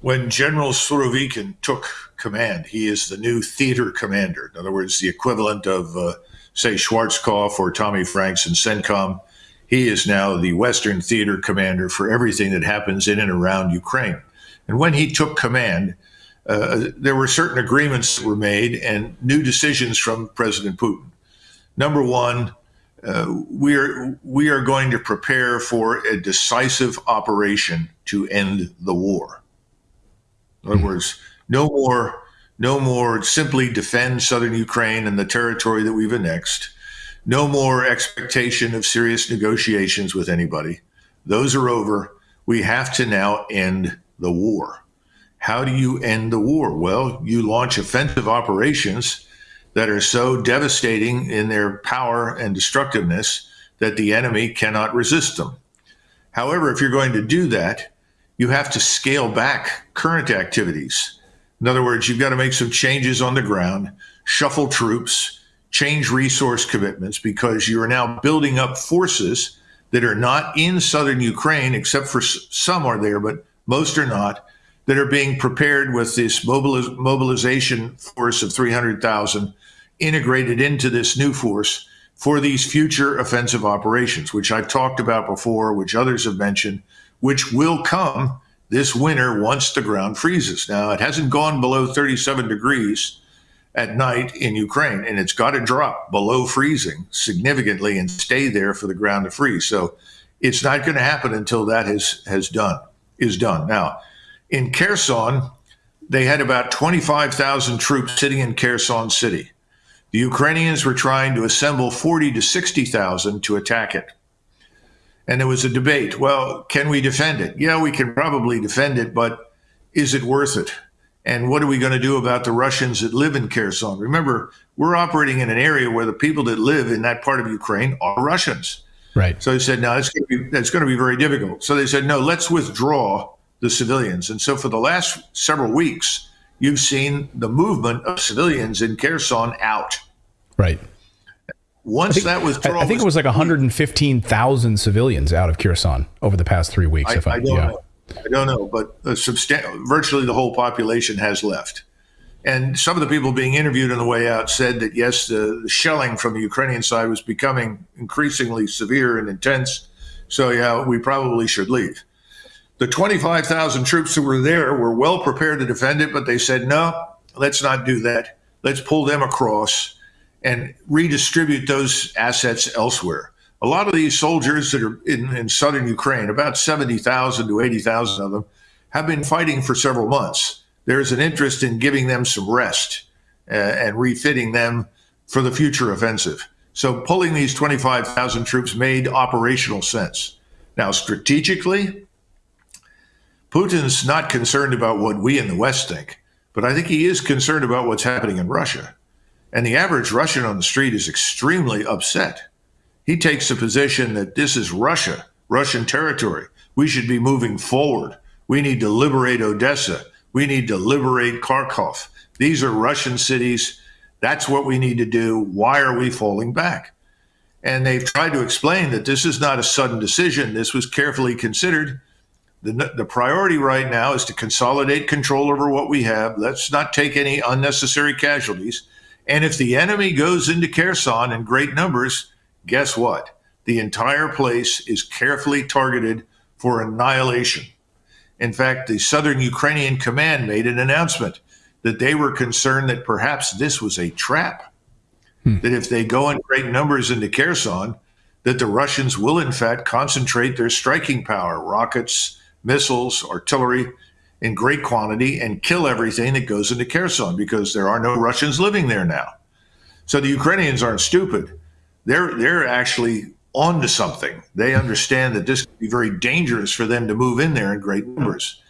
When General Surovikin took command, he is the new theater commander. In other words, the equivalent of, uh, say, Schwarzkopf or Tommy Franks in CENTCOM. He is now the Western theater commander for everything that happens in and around Ukraine. And when he took command, uh, there were certain agreements that were made and new decisions from President Putin. Number one, uh, we are we are going to prepare for a decisive operation to end the war. In other words, no more no more simply defend southern Ukraine and the territory that we've annexed. No more expectation of serious negotiations with anybody. Those are over. We have to now end the war. How do you end the war? Well, you launch offensive operations that are so devastating in their power and destructiveness that the enemy cannot resist them. However, if you're going to do that, you have to scale back current activities. In other words, you've got to make some changes on the ground, shuffle troops, change resource commitments because you are now building up forces that are not in southern Ukraine, except for some are there, but most are not, that are being prepared with this mobiliz- mobilization force of 300,000 integrated into this new force for these future offensive operations, which I've talked about before, which others have mentioned, which will come this winter once the ground freezes. Now, it hasn't gone below 37 degrees at night in Ukraine, and it's got to drop below freezing significantly and stay there for the ground to freeze. So it's not going to happen until that has, has done is done. Now, in Kherson, they had about 25,000 troops sitting in Kherson City. The Ukrainians were trying to assemble 40 to 60,000 to attack it. And there was a debate. Well, can we defend it? Yeah, we can probably defend it, but is it worth it? And what are we going to do about the Russians that live in Kherson? Remember, we're operating in an area where the people that live in that part of Ukraine are Russians. Right. So they said, no, that's going, to be, it's going to be very difficult. So they said, no, let's withdraw the civilians. And so for the last several weeks, you've seen the movement of civilians in Kherson out. Right. Once think, that withdrawal, I, I think it was like 115,000 civilians out of Kherson over the past three weeks. I, if I, I don't yeah. know. I don't know, but substan- virtually the whole population has left. And some of the people being interviewed on the way out said that yes, the, the shelling from the Ukrainian side was becoming increasingly severe and intense. So yeah, we probably should leave. The 25,000 troops who were there were well prepared to defend it, but they said, no, let's not do that. Let's pull them across and redistribute those assets elsewhere. A lot of these soldiers that are in, in southern Ukraine, about 70,000 to 80,000 of them, have been fighting for several months. There's an interest in giving them some rest uh, and refitting them for the future offensive. So pulling these 25,000 troops made operational sense. Now, strategically, Putin's not concerned about what we in the West think, but I think he is concerned about what's happening in Russia. And the average Russian on the street is extremely upset. He takes the position that this is Russia, Russian territory. We should be moving forward. We need to liberate Odessa. We need to liberate Kharkov. These are Russian cities. That's what we need to do. Why are we falling back? And they've tried to explain that this is not a sudden decision. This was carefully considered. The, the priority right now is to consolidate control over what we have. Let's not take any unnecessary casualties. And if the enemy goes into Kherson in great numbers, guess what? The entire place is carefully targeted for annihilation. In fact, the southern Ukrainian command made an announcement that they were concerned that perhaps this was a trap. Hmm. That if they go in great numbers into Kherson, that the Russians will in fact concentrate their striking power, rockets, missiles, artillery in great quantity and kill everything that goes into Kherson because there are no Russians living there now. So the Ukrainians aren't stupid. They're they're actually onto something. They understand that this could be very dangerous for them to move in there in great numbers.